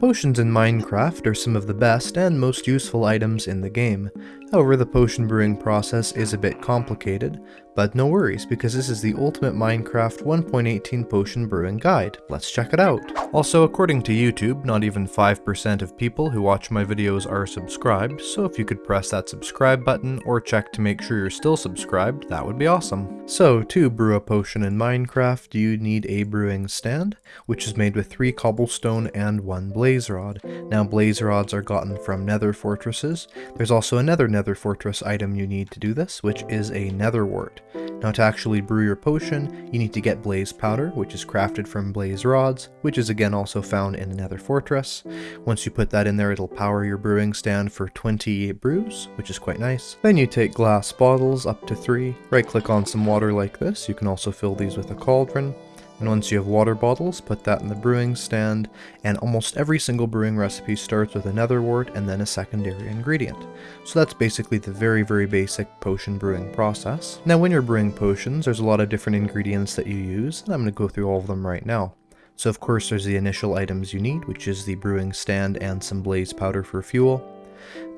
Potions in Minecraft are some of the best and most useful items in the game. However, the potion brewing process is a bit complicated, but no worries because this is the ultimate Minecraft 1.18 potion brewing guide. Let's check it out. Also, according to YouTube, not even 5% of people who watch my videos are subscribed, so if you could press that subscribe button or check to make sure you're still subscribed, that would be awesome. So, to brew a potion in Minecraft, you need a brewing stand, which is made with 3 cobblestone and 1 blaze rod. Now, blaze rods are gotten from nether fortresses. There's also another nether fortress item you need to do this, which is a nether wart. Now to actually brew your potion, you need to get blaze powder, which is crafted from blaze rods, which is again also found in a nether fortress. Once you put that in there, it'll power your brewing stand for 20 brews, which is quite nice. Then you take glass bottles, up to 3, right click on some water like this, you can also fill these with a cauldron, and once you have water bottles, put that in the brewing stand, and almost every single brewing recipe starts with a nether wart and then a secondary ingredient. So that's basically the very, very basic potion brewing process. Now when you're brewing potions, there's a lot of different ingredients that you use, and I'm going to go through all of them right now. So of course there's the initial items you need, which is the brewing stand and some blaze powder for fuel.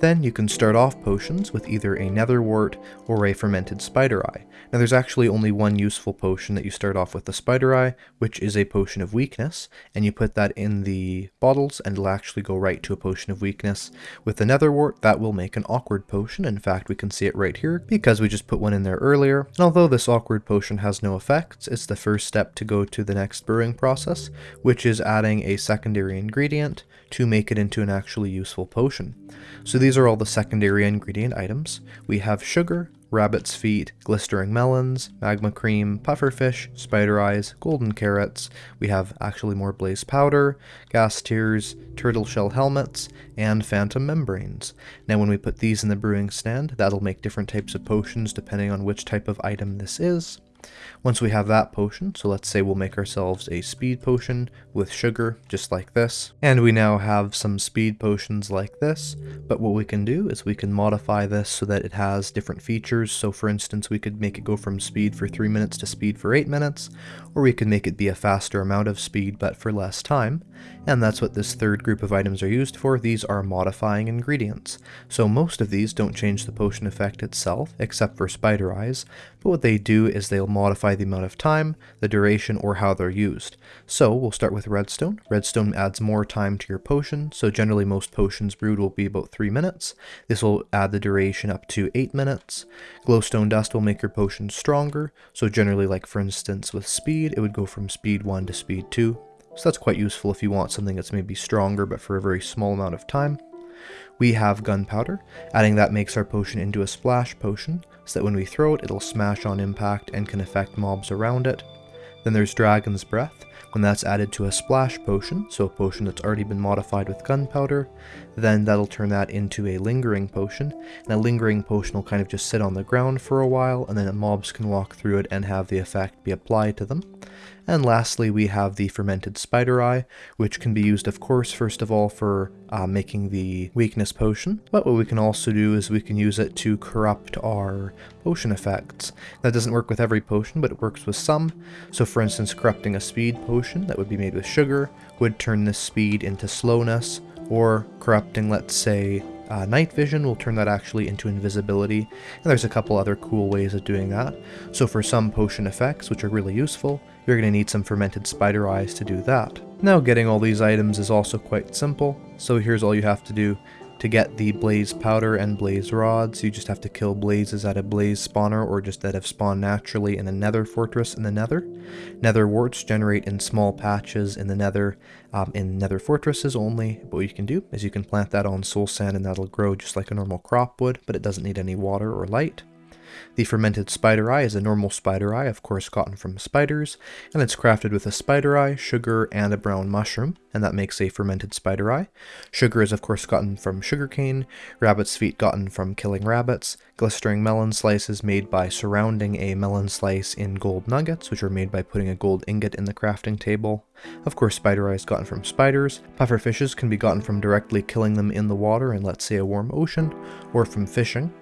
Then you can start off potions with either a nether wart or a fermented spider eye. Now there's actually only one useful potion that you start off with the spider eye, which is a potion of weakness, and you put that in the bottles and it'll actually go right to a potion of weakness. With the nether wart, that will make an awkward potion. In fact, we can see it right here because we just put one in there earlier. And although this awkward potion has no effects, it's the first step to go to the next brewing process, which is adding a secondary ingredient to make it into an actually useful potion. So these are all the secondary ingredient items. We have sugar, rabbit's feet, glistering melons, magma cream, pufferfish, spider eyes, golden carrots. We have actually more blaze powder, ghast tears, turtle shell helmets, and phantom membranes. Now when we put these in the brewing stand, that'll make different types of potions depending on which type of item this is. Once we have that potion, so let's say we'll make ourselves a speed potion with sugar, just like this. And we now have some speed potions like this, but what we can do is we can modify this so that it has different features. So for instance, we could make it go from speed for 3 minutes to speed for 8 minutes, or we can make it be a faster amount of speed but for less time. And that's what this third group of items are used for. These are modifying ingredients. So most of these don't change the potion effect itself, except for spider eyes, but what they do is they'll modify the amount of time, the duration, or how they're used. So we'll start with redstone. Redstone adds more time to your potion, so generally most potions brewed will be about 3 minutes. This will add the duration up to 8 minutes. Glowstone dust will make your potion stronger, so generally like for instance with speed, it would go from speed 1 to speed 2. So that's quite useful if you want something that's maybe stronger but for a very small amount of time. We have gunpowder. Adding that makes our potion into a splash potion, so that when we throw it, it'll smash on impact and can affect mobs around it. Then there's Dragon's Breath. When that's added to a splash potion, so a potion that's already been modified with gunpowder, then that'll turn that into a lingering potion, and a lingering potion will kind of just sit on the ground for a while, and then mobs can walk through it and have the effect be applied to them. And lastly, we have the fermented spider eye, which can be used, of course, first of all for uh, making the weakness potion, but what we can also do is we can use it to corrupt our potion effects. That doesn't work with every potion, but it works with some. So for instance, corrupting a speed potion that would be made with sugar would turn this speed into slowness, or corrupting, let's say, uh, night vision will turn that actually into invisibility, and there's a couple other cool ways of doing that. So for some potion effects, which are really useful, you're going to need some fermented spider eyes to do that. Now getting all these items is also quite simple, so here's all you have to do. To get the blaze powder and blaze rods, you just have to kill blazes at a blaze spawner or just that have spawned naturally in a nether fortress in the nether. Nether warts generate in small patches in the nether, um, in nether fortresses only. But what you can do is you can plant that on soul sand and that'll grow just like a normal crop would, but it doesn't need any water or light. The fermented spider eye is a normal spider eye, of course gotten from spiders, and it's crafted with a spider eye, sugar, and a brown mushroom, and that makes a fermented spider eye. Sugar is of course gotten from sugarcane, rabbit's feet gotten from killing rabbits, glistering melon slices made by surrounding a melon slice in gold nuggets, which are made by putting a gold ingot in the crafting table. Of course, spider eyes gotten from spiders. Puffer fishes can be gotten from directly killing them in the water in, let's say, a warm ocean, or from fishing.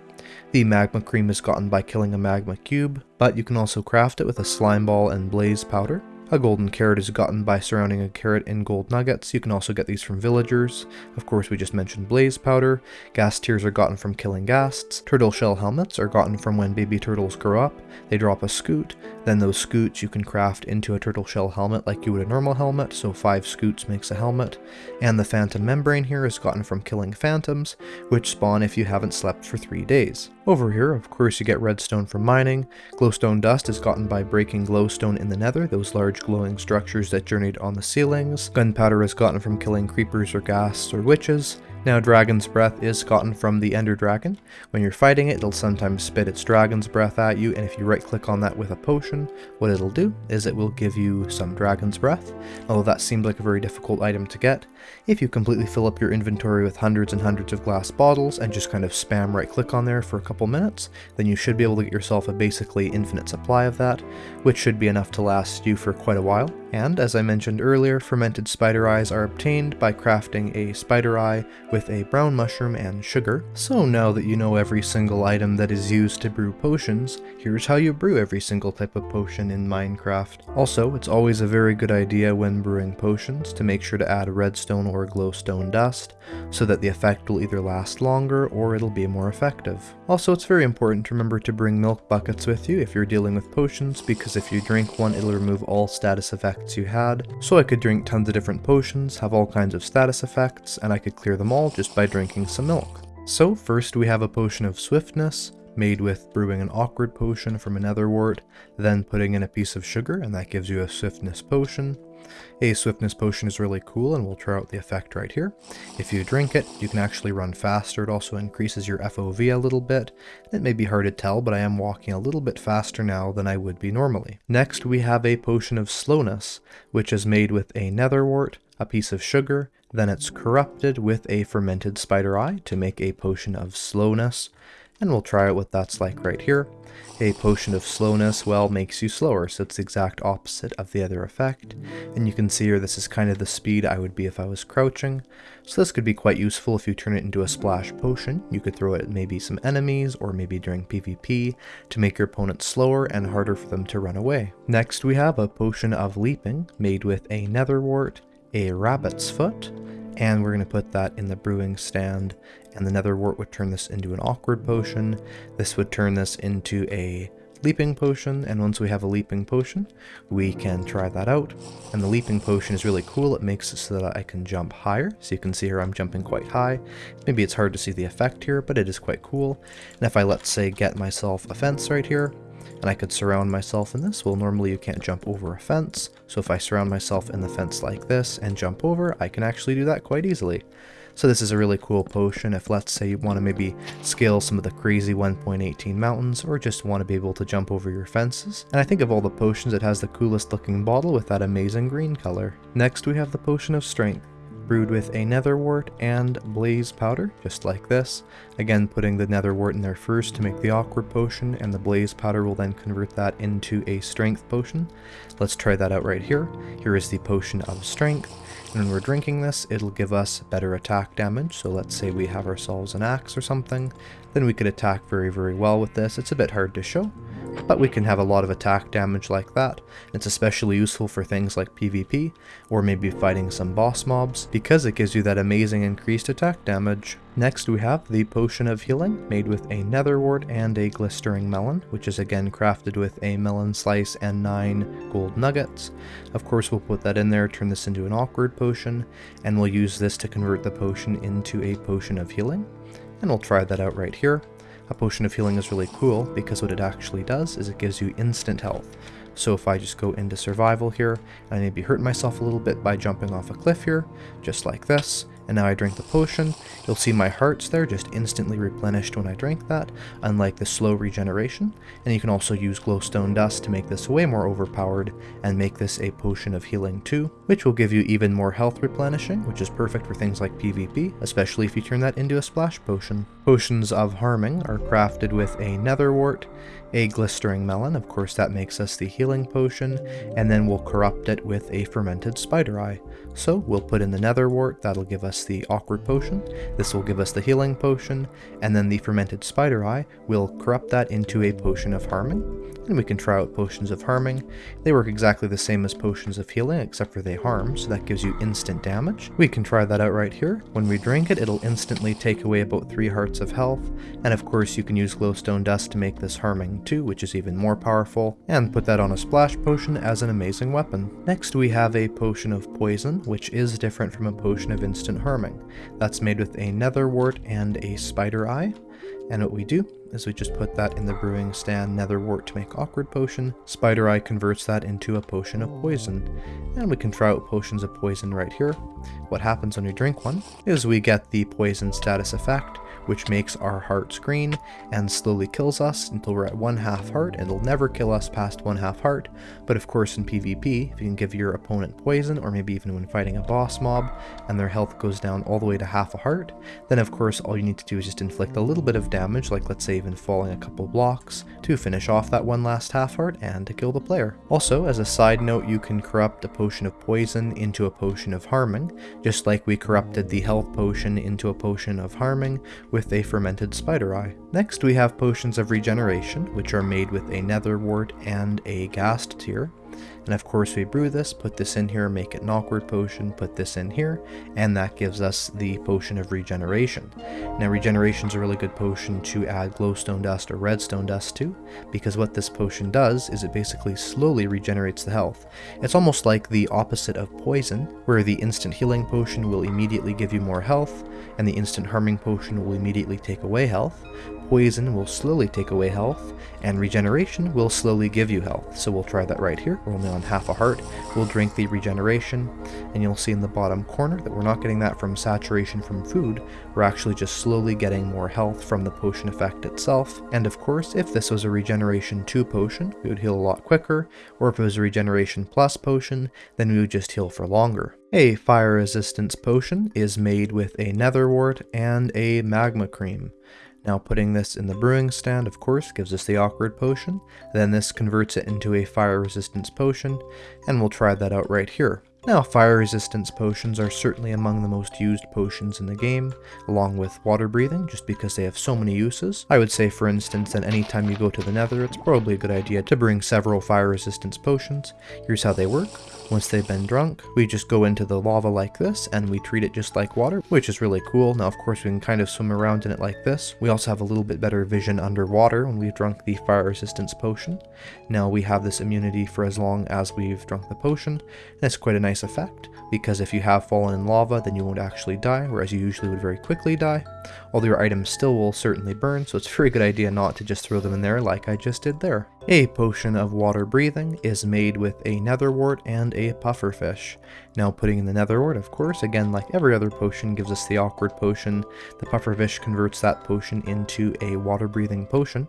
The magma cream is gotten by killing a magma cube, but you can also craft it with a slime ball and blaze powder. A golden carrot is gotten by surrounding a carrot in gold nuggets. You can also get these from villagers. Of course, we just mentioned blaze powder. Ghast tears are gotten from killing ghasts. Turtle shell helmets are gotten from when baby turtles grow up. They drop a scute. Then those scutes you can craft into a turtle shell helmet like you would a normal helmet, so five scutes makes a helmet. And the phantom membrane here is gotten from killing phantoms, which spawn if you haven't slept for three days. Over here, of course, you get redstone from mining. Glowstone dust is gotten by breaking glowstone in the nether, those large glowing structures that journeyed on the ceilings. Gunpowder is gotten from killing creepers or ghasts or witches. Now Dragon's Breath is gotten from the Ender Dragon. When you're fighting it, it'll sometimes spit its Dragon's Breath at you, and if you right click on that with a potion, what it'll do is it will give you some Dragon's Breath. Although that seemed like a very difficult item to get, if you completely fill up your inventory with hundreds and hundreds of glass bottles and just kind of spam right click on there for a couple minutes, then you should be able to get yourself a basically infinite supply of that, which should be enough to last you for quite a while. And as I mentioned earlier, fermented spider eyes are obtained by crafting a spider eye with a brown mushroom and sugar. So now that you know every single item that is used to brew potions, here's how you brew every single type of potion in Minecraft. Also, it's always a very good idea when brewing potions to make sure to add redstone or glowstone dust, so that the effect will either last longer or it'll be more effective. Also, it's very important to remember to bring milk buckets with you if you're dealing with potions, because if you drink one, it'll remove all status effects effects you had, so I could drink tons of different potions, have all kinds of status effects, and I could clear them all just by drinking some milk. So first we have a potion of swiftness, made with brewing an awkward potion from a nether wart, then putting in a piece of sugar, and that gives you a swiftness potion. A swiftness potion is really cool and we'll try out the effect right here. If you drink it, you can actually run faster. It also increases your FOV a little bit. It may be hard to tell, but I am walking a little bit faster now than I would be normally. Next, we have a potion of slowness, which is made with a nether wart, a piece of sugar, then it's corrupted with a fermented spider eye to make a potion of slowness and we'll try out what that's like right here. A potion of slowness, well, makes you slower, so it's the exact opposite of the other effect. And you can see here this is kind of the speed I would be if I was crouching. So this could be quite useful if you turn it into a splash potion. You could throw it at maybe some enemies, or maybe during PvP, to make your opponent slower and harder for them to run away. Next we have a potion of leaping, made with a nether wart, a rabbit's foot, and we're going to put that in the brewing stand and the nether wart would turn this into an awkward potion. This would turn this into a leaping potion and once we have a leaping potion we can try that out. And the leaping potion is really cool. It makes it so that I can jump higher. So you can see here I'm jumping quite high. Maybe it's hard to see the effect here but it is quite cool. And if I let's say get myself a fence right here and I could surround myself in this. Well, normally you can't jump over a fence, so if I surround myself in the fence like this and jump over, I can actually do that quite easily. So this is a really cool potion if let's say you want to maybe scale some of the crazy 1.18 mountains or just want to be able to jump over your fences. And I think of all the potions it has the coolest looking bottle with that amazing green color. Next we have the potion of strength brewed with a nether wart and blaze powder, just like this. Again, putting the nether wart in there first to make the awkward potion, and the blaze powder will then convert that into a strength potion. Let's try that out right here. Here is the potion of strength. When we're drinking this, it'll give us better attack damage. So let's say we have ourselves an axe or something, then we could attack very, very well with this. It's a bit hard to show, but we can have a lot of attack damage like that. It's especially useful for things like PvP, or maybe fighting some boss mobs, because it gives you that amazing increased attack damage. Next we have the Potion of Healing, made with a nether wart and a glistering melon, which is again crafted with a melon slice and 9 gold nuggets. Of course we'll put that in there, turn this into an awkward potion, and we'll use this to convert the potion into a Potion of Healing. And we'll try that out right here. A potion of healing is really cool because what it actually does is it gives you instant health. So if I just go into survival here, I maybe hurt myself a little bit by jumping off a cliff here, just like this, and now I drink the potion, you'll see my hearts there just instantly replenished when I drank that, unlike the slow regeneration, and you can also use glowstone dust to make this way more overpowered and make this a potion of healing too, which will give you even more health replenishing, which is perfect for things like PvP, especially if you turn that into a splash potion. Potions of harming are crafted with a nether wart, a glistering melon, of course that makes us the healing potion, and then we'll corrupt it with a fermented spider eye. So we'll put in the nether wart, that'll give us us the Awkward Potion, this will give us the Healing Potion, and then the Fermented Spider Eye will corrupt that into a Potion of Harming, and we can try out Potions of Harming. They work exactly the same as Potions of Healing, except for they harm, so that gives you instant damage. We can try that out right here. When we drink it, it'll instantly take away about 3 hearts of health, and of course you can use Glowstone Dust to make this harming too, which is even more powerful, and put that on a Splash Potion as an amazing weapon. Next we have a Potion of Poison, which is different from a Potion of Instant Harming. That's made with a Nether Wart and a Spider Eye, and what we do is we just put that in the brewing stand nether wart to make awkward potion. Spider Eye converts that into a potion of poison. And we can try out potions of poison right here. What happens when we drink one is we get the poison status effect, which makes our hearts green and slowly kills us until we're at one half heart. And it'll never kill us past one half heart, but of course in PvP, if you can give your opponent poison, or maybe even when fighting a boss mob, and their health goes down all the way to half a heart, then of course all you need to do is just inflict a little bit of damage, like let's say even falling a couple blocks, to finish off that one last half heart and to kill the player. Also, as a side note, you can corrupt a potion of poison into a potion of harming, just like we corrupted the health potion into a potion of harming with a fermented spider eye. Next we have potions of regeneration, which are made with a nether wart and a ghast tear. And of course we brew this, put this in here, make it an awkward potion, put this in here, and that gives us the potion of regeneration. Now regeneration is a really good potion to add glowstone dust or redstone dust to, because what this potion does is it basically slowly regenerates the health. It's almost like the opposite of poison, where the instant healing potion will immediately give you more health, and the instant harming potion will immediately take away health. Poison will slowly take away health, and regeneration will slowly give you health. So we'll try that right here. We're only on half a heart. We'll drink the regeneration, and you'll see in the bottom corner that we're not getting that from saturation from food. We're actually just slowly getting more health from the potion effect itself. And of course, if this was a regeneration 2 potion, we would heal a lot quicker, or if it was a regeneration plus potion, then we would just heal for longer. A fire resistance potion is made with a nether wart and a magma cream. Now putting this in the brewing stand, of course, gives us the awkward potion. Then this converts it into a fire resistance potion, and we'll try that out right here. Now, fire resistance potions are certainly among the most used potions in the game, along with water breathing, just because they have so many uses. I would say, for instance, that anytime you go to the nether, it's probably a good idea to bring several fire resistance potions. Here's how they work. Once they've been drunk, we just go into the lava like this, and we treat it just like water, which is really cool. Now, of course, we can kind of swim around in it like this. We also have a little bit better vision underwater when we've drunk the fire resistance potion. Now, we have this immunity for as long as we've drunk the potion, and it's quite a nice effect, because if you have fallen in lava, then you won't actually die, whereas you usually would very quickly die. Although your items still will certainly burn, so it's a very good idea not to just throw them in there like I just did there. A potion of water breathing is made with a nether wart and a pufferfish. Now putting in the nether wart, of course, again like every other potion gives us the awkward potion. The pufferfish converts that potion into a water breathing potion.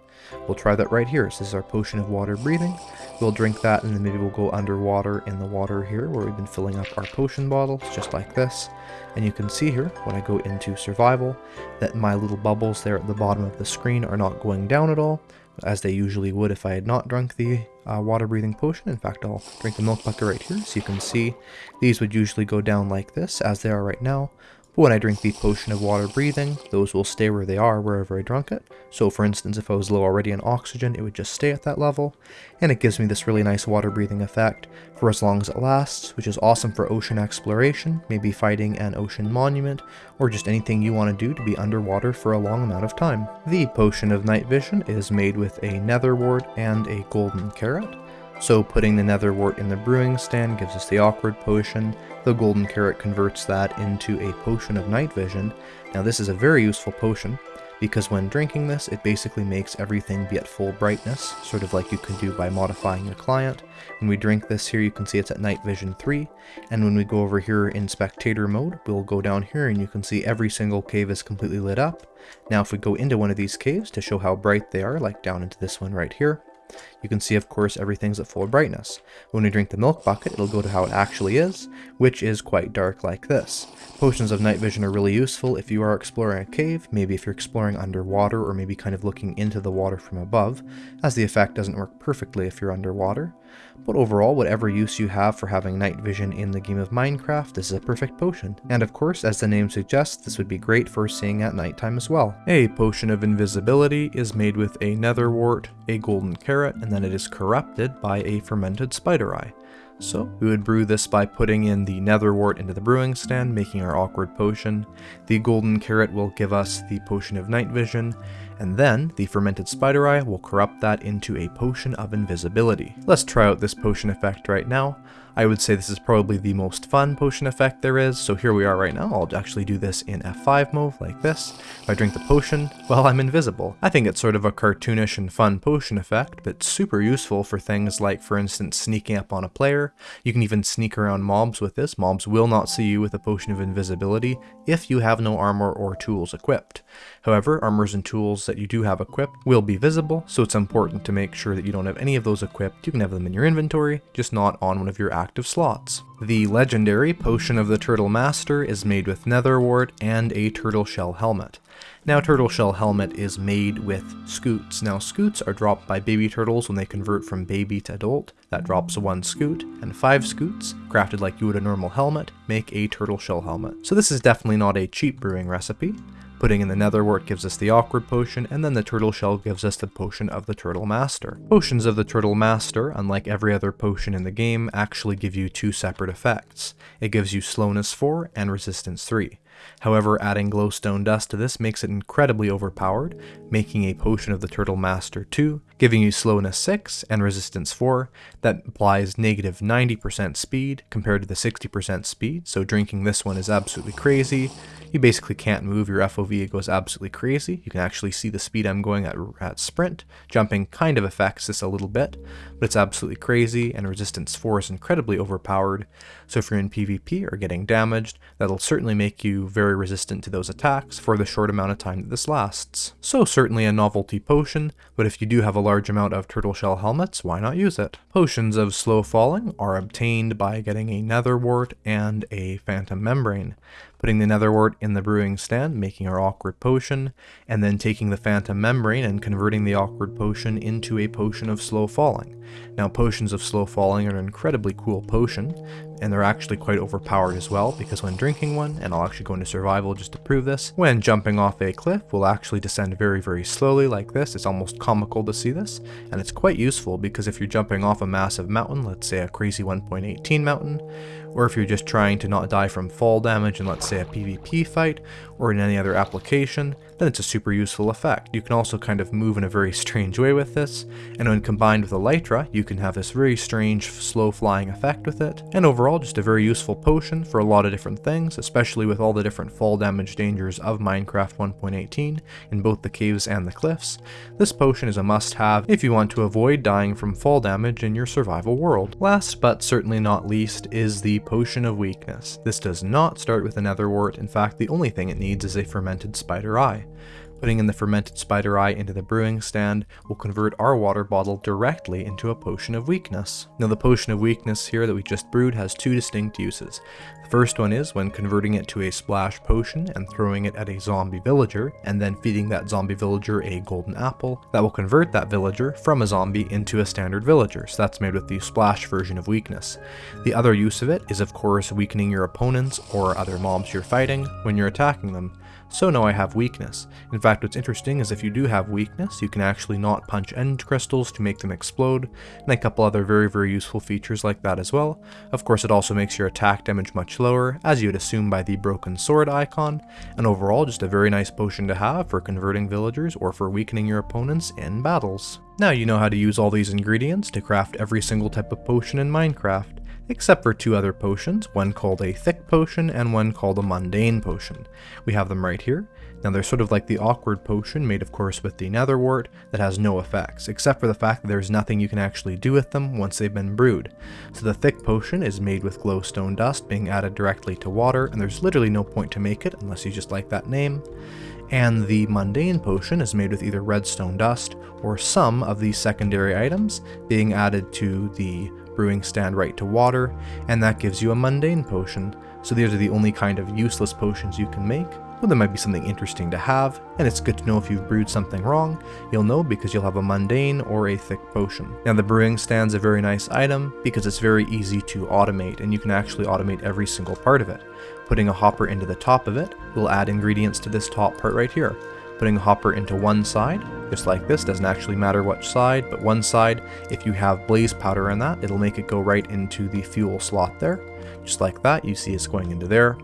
We'll try that right here. This is our potion of water breathing. We'll drink that and then maybe we'll go underwater in the water here where we've been filling up our potion bottles just like this. And you can see here when I go into survival that my little bubbles there at the bottom of the screen are not going down at all as they usually would if I had not drunk the uh, water breathing potion. In fact, I'll drink the milk bucket right here so you can see these would usually go down like this as they are right now. When I drink the potion of water breathing, those will stay where they are wherever I drunk it. So for instance, if I was low already in oxygen, it would just stay at that level. And it gives me this really nice water breathing effect for as long as it lasts, which is awesome for ocean exploration, maybe fighting an ocean monument, or just anything you want to do to be underwater for a long amount of time. The potion of night vision is made with a nether wart and a golden carrot. So putting the nether wart in the brewing stand gives us the awkward potion, the golden carrot converts that into a potion of night vision. Now this is a very useful potion, because when drinking this, it basically makes everything be at full brightness, sort of like you can do by modifying your client. When we drink this here, you can see it's at night vision 3, and when we go over here in spectator mode, we'll go down here and you can see every single cave is completely lit up. Now if we go into one of these caves to show how bright they are, like down into this one right here, you can see, of course, everything's at full brightness. When we drink the milk bucket, it'll go to how it actually is, which is quite dark like this. Potions of night vision are really useful if you are exploring a cave, maybe if you're exploring underwater or maybe kind of looking into the water from above, as the effect doesn't work perfectly if you're underwater. But overall, whatever use you have for having night vision in the game of Minecraft, this is a perfect potion. And of course, as the name suggests, this would be great for seeing at nighttime as well. A potion of invisibility is made with a nether wart, a golden carrot, and then it is corrupted by a fermented spider eye. So we would brew this by putting in the nether wart into the brewing stand, making our awkward potion. The golden carrot will give us the potion of night vision, and then the fermented spider eye will corrupt that into a potion of invisibility. Let's try out this potion effect right now. I would say this is probably the most fun potion effect there is, so here we are right now. I'll actually do this in F5 mode, like this. If I drink the potion, well, I'm invisible. I think it's sort of a cartoonish and fun potion effect, but super useful for things like, for instance, sneaking up on a player. You can even sneak around mobs with this. Mobs will not see you with a potion of invisibility if you have no armor or tools equipped. However, armors and tools that you do have equipped will be visible, so it's important to make sure that you don't have any of those equipped. You can have them in your inventory, just not on one of your active slots. The legendary Potion of the Turtle Master is made with nether wart and a turtle shell helmet. Now turtle shell helmet is made with scutes. Now scutes are dropped by baby turtles when they convert from baby to adult. That drops one scute, and five scutes, crafted like you would a normal helmet, make a turtle shell helmet. So this is definitely not a cheap brewing recipe. Putting in the nether wart gives us the awkward potion, and then the turtle shell gives us the potion of the turtle master. Potions of the turtle master, unlike every other potion in the game, actually give you two separate effects. It gives you slowness 4 and resistance 3. However, adding glowstone dust to this makes it incredibly overpowered, making a potion of the Turtle Master 2, giving you slowness 6 and resistance 4, that applies negative 90% speed compared to the 60% speed, so drinking this one is absolutely crazy. You basically can't move, your FOV it goes absolutely crazy. You can actually see the speed I'm going at, at sprint. Jumping kind of affects this a little bit, but it's absolutely crazy, and resistance 4 is incredibly overpowered. So if you're in PvP or getting damaged, that'll certainly make you very resistant to those attacks for the short amount of time that this lasts. So certainly a novelty potion, but if you do have a large amount of turtle shell helmets, why not use it? Potions of slow falling are obtained by getting a nether wart and a phantom membrane putting the nether wart in the brewing stand, making our awkward potion, and then taking the phantom membrane and converting the awkward potion into a potion of slow falling. Now potions of slow falling are an incredibly cool potion, and they're actually quite overpowered as well, because when drinking one, and I'll actually go into survival just to prove this, when jumping off a cliff, we'll actually descend very very slowly like this, it's almost comical to see this, and it's quite useful because if you're jumping off a massive mountain, let's say a crazy 1.18 mountain, or if you're just trying to not die from fall damage in let's say a PvP fight, or in any other application, then it's a super useful effect. You can also kind of move in a very strange way with this, and when combined with Elytra, you can have this very strange slow flying effect with it, and overall just a very useful potion for a lot of different things, especially with all the different fall damage dangers of Minecraft 1.18 in both the caves and the cliffs. This potion is a must have if you want to avoid dying from fall damage in your survival world. Last but certainly not least is the Potion of Weakness. This does not start with a nether wart, in fact the only thing it needs is a fermented spider eye. Putting in the fermented spider eye into the brewing stand will convert our water bottle directly into a potion of weakness. Now the potion of weakness here that we just brewed has two distinct uses. The first one is when converting it to a splash potion and throwing it at a zombie villager, and then feeding that zombie villager a golden apple, that will convert that villager from a zombie into a standard villager, so that's made with the splash version of weakness. The other use of it is of course weakening your opponents or other mobs you're fighting when you're attacking them so now I have weakness. In fact, what's interesting is if you do have weakness, you can actually not punch end crystals to make them explode, and a couple other very very useful features like that as well. Of course, it also makes your attack damage much lower, as you would assume by the broken sword icon, and overall just a very nice potion to have for converting villagers or for weakening your opponents in battles. Now you know how to use all these ingredients to craft every single type of potion in Minecraft except for two other potions, one called a thick potion and one called a mundane potion. We have them right here. Now they're sort of like the awkward potion made of course with the nether wart that has no effects, except for the fact that there's nothing you can actually do with them once they've been brewed. So the thick potion is made with glowstone dust being added directly to water, and there's literally no point to make it unless you just like that name. And the mundane potion is made with either redstone dust or some of these secondary items being added to the brewing stand right to water, and that gives you a mundane potion. So these are the only kind of useless potions you can make. Well, there might be something interesting to have, and it's good to know if you've brewed something wrong. You'll know because you'll have a mundane or a thick potion. Now the brewing stand's a very nice item because it's very easy to automate, and you can actually automate every single part of it. Putting a hopper into the top of it will add ingredients to this top part right here. Putting a hopper into one side, just like this, doesn't actually matter which side, but one side, if you have blaze powder in that, it'll make it go right into the fuel slot there. Just like that, you see it's going into there.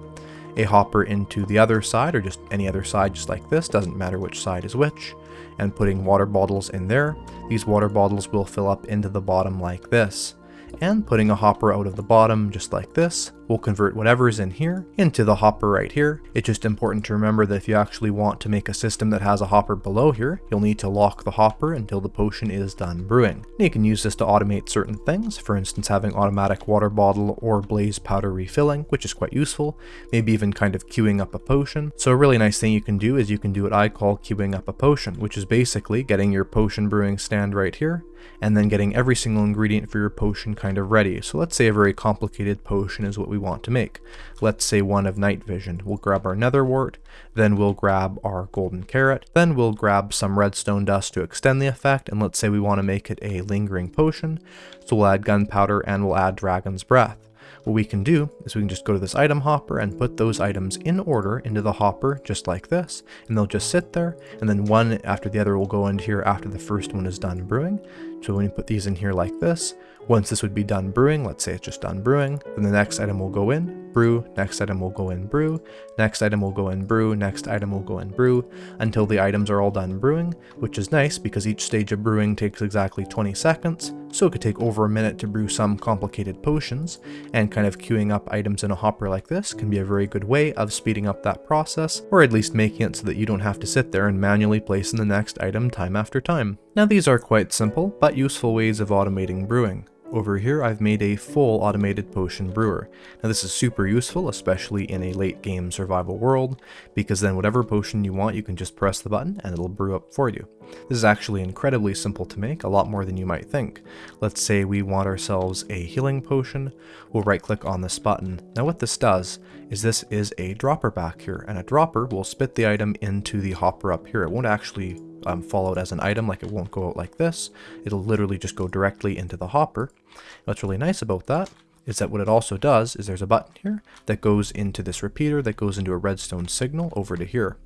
A hopper into the other side, or just any other side just like this, doesn't matter which side is which. And putting water bottles in there, these water bottles will fill up into the bottom like this and putting a hopper out of the bottom just like this will convert whatever is in here into the hopper right here. It's just important to remember that if you actually want to make a system that has a hopper below here, you'll need to lock the hopper until the potion is done brewing. And you can use this to automate certain things, for instance having automatic water bottle or blaze powder refilling, which is quite useful, maybe even kind of queuing up a potion. So a really nice thing you can do is you can do what I call queuing up a potion, which is basically getting your potion brewing stand right here, and then getting every single ingredient for your potion kind of ready. So let's say a very complicated potion is what we want to make. Let's say one of night vision. We'll grab our nether wart, then we'll grab our golden carrot, then we'll grab some redstone dust to extend the effect, and let's say we want to make it a lingering potion. So we'll add gunpowder and we'll add dragon's breath. What we can do is we can just go to this item hopper and put those items in order into the hopper just like this and they'll just sit there and then one after the other will go into here after the first one is done brewing. So when you put these in here like this, once this would be done brewing, let's say it's just done brewing, then the next item will go in, brew, next item will go in, brew, next item will go in, brew, next item will go in, brew, until the items are all done brewing, which is nice because each stage of brewing takes exactly 20 seconds, so it could take over a minute to brew some complicated potions, and kind of queuing up items in a hopper like this can be a very good way of speeding up that process, or at least making it so that you don't have to sit there and manually place in the next item time after time. Now these are quite simple, but useful ways of automating brewing. Over here I've made a full automated potion brewer. Now this is super useful, especially in a late game survival world, because then whatever potion you want you can just press the button and it'll brew up for you. This is actually incredibly simple to make, a lot more than you might think. Let's say we want ourselves a healing potion, we'll right click on this button. Now what this does is this is a dropper back here, and a dropper will spit the item into the hopper up here. It won't actually um, fall out as an item, like it won't go out like this. It'll literally just go directly into the hopper. What's really nice about that is that what it also does is there's a button here that goes into this repeater that goes into a redstone signal over to here.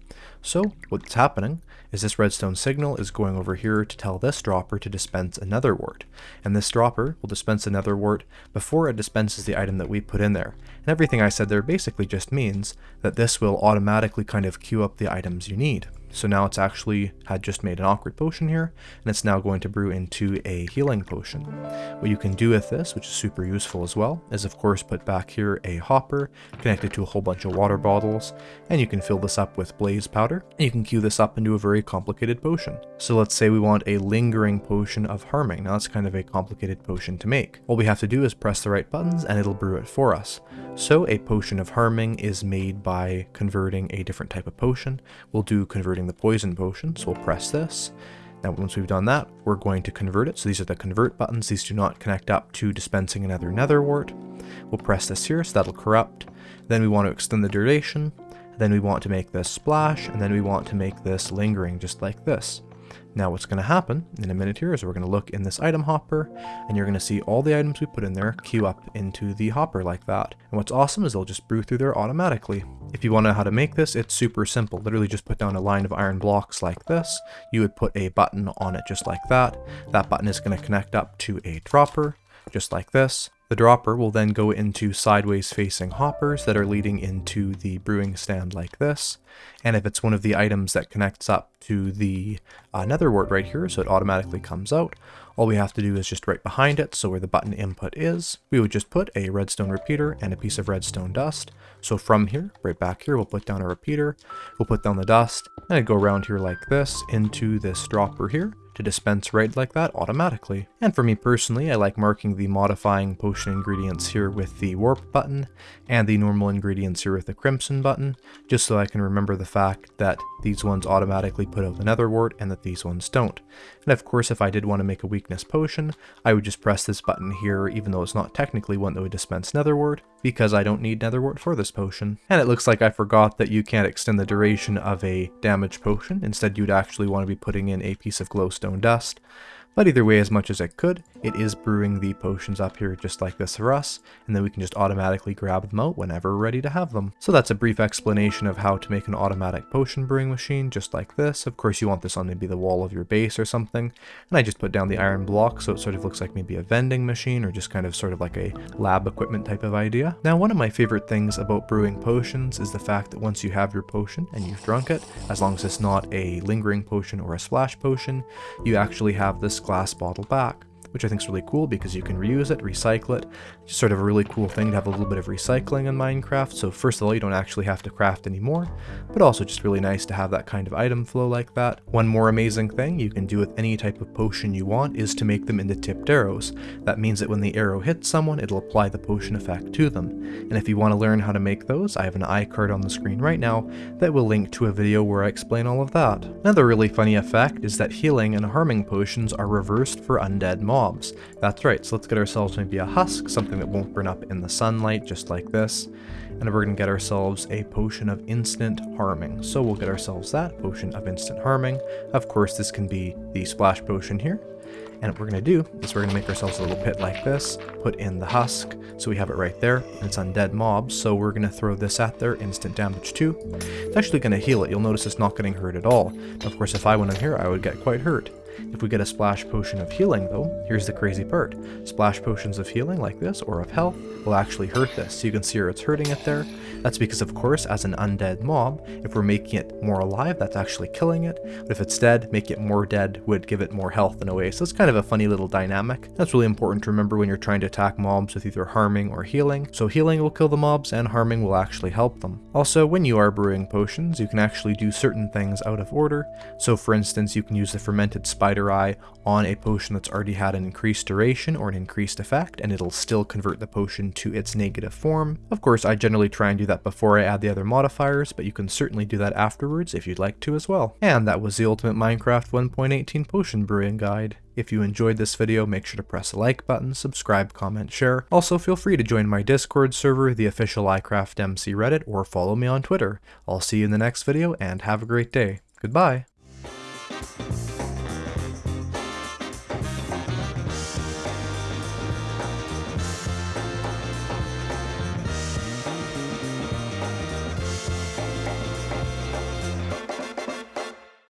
So what's happening is this redstone signal is going over here to tell this dropper to dispense a nether wart. And this dropper will dispense a nether wart before it dispenses the item that we put in there. And everything I said there basically just means that this will automatically kind of queue up the items you need. So now it's actually had just made an awkward potion here, and it's now going to brew into a healing potion. What you can do with this, which is super useful as well, is of course put back here a hopper connected to a whole bunch of water bottles, and you can fill this up with blaze powder, and you can queue this up into a very complicated potion. So let's say we want a lingering potion of harming. Now that's kind of a complicated potion to make. All we have to do is press the right buttons and it'll brew it for us. So a potion of harming is made by converting a different type of potion. We'll do converting converting the poison potion, so we'll press this. Now once we've done that, we're going to convert it. So these are the convert buttons. These do not connect up to dispensing another nether wart. We'll press this here, so that'll corrupt. Then we want to extend the duration. Then we want to make this splash, and then we want to make this lingering just like this. Now what's going to happen in a minute here is we're going to look in this item hopper and you're going to see all the items we put in there queue up into the hopper like that. And what's awesome is they'll just brew through there automatically. If you want to know how to make this, it's super simple. Literally just put down a line of iron blocks like this. You would put a button on it just like that. That button is going to connect up to a dropper just like this. The dropper will then go into sideways facing hoppers that are leading into the brewing stand like this. And if it's one of the items that connects up to the uh, nether wart right here, so it automatically comes out, all we have to do is just right behind it, so where the button input is, we would just put a redstone repeater and a piece of redstone dust. So from here, right back here, we'll put down a repeater, we'll put down the dust, and go around here like this into this dropper here to dispense right like that automatically. And for me personally, I like marking the modifying potion ingredients here with the warp button and the normal ingredients here with the crimson button, just so I can remember the fact that these ones automatically put out the nether wart and that these ones don't. And of course, if I did want to make a weakness potion, I would just press this button here, even though it's not technically one that would dispense nether wart, because I don't need nether wart for this potion. And it looks like I forgot that you can't extend the duration of a damage potion. Instead, you'd actually want to be putting in a piece of glowstone dust. But either way, as much as I could, it is brewing the potions up here just like this for us, and then we can just automatically grab them out whenever we're ready to have them. So that's a brief explanation of how to make an automatic potion brewing machine just like this. Of course you want this on maybe the wall of your base or something, and I just put down the iron block so it sort of looks like maybe a vending machine or just kind of sort of like a lab equipment type of idea. Now one of my favorite things about brewing potions is the fact that once you have your potion and you've drunk it, as long as it's not a lingering potion or a splash potion, you actually have this glass bottle back which I think is really cool because you can reuse it, recycle it. Just sort of a really cool thing to have a little bit of recycling in Minecraft. So first of all, you don't actually have to craft anymore, but also just really nice to have that kind of item flow like that. One more amazing thing you can do with any type of potion you want is to make them into tipped arrows. That means that when the arrow hits someone, it'll apply the potion effect to them. And if you want to learn how to make those, I have an iCard on the screen right now that will link to a video where I explain all of that. Another really funny effect is that healing and harming potions are reversed for undead mobs mobs. That's right, so let's get ourselves maybe a husk, something that won't burn up in the sunlight, just like this. And we're going to get ourselves a potion of instant harming. So we'll get ourselves that, potion of instant harming. Of course, this can be the splash potion here. And what we're going to do is we're going to make ourselves a little pit like this, put in the husk, so we have it right there, and it's undead mobs, so we're going to throw this at there, instant damage too. It's actually going to heal it, you'll notice it's not getting hurt at all. Of course, if I went in here, I would get quite hurt. If we get a splash potion of healing though, here's the crazy part. Splash potions of healing like this, or of health, will actually hurt this. So you can see where it's hurting it there. That's because of course, as an undead mob, if we're making it more alive, that's actually killing it. But if it's dead, make it more dead would give it more health in a way. So it's kind of a funny little dynamic. That's really important to remember when you're trying to attack mobs with either harming or healing. So healing will kill the mobs and harming will actually help them. Also, when you are brewing potions, you can actually do certain things out of order. So for instance, you can use the fermented spider spider eye on a potion that's already had an increased duration or an increased effect, and it'll still convert the potion to its negative form. Of course, I generally try and do that before I add the other modifiers, but you can certainly do that afterwards if you'd like to as well. And that was the Ultimate Minecraft 1.18 Potion Brewing Guide. If you enjoyed this video, make sure to press the like button, subscribe, comment, share. Also, feel free to join my Discord server, the official iCraftMC Reddit, or follow me on Twitter. I'll see you in the next video, and have a great day. Goodbye!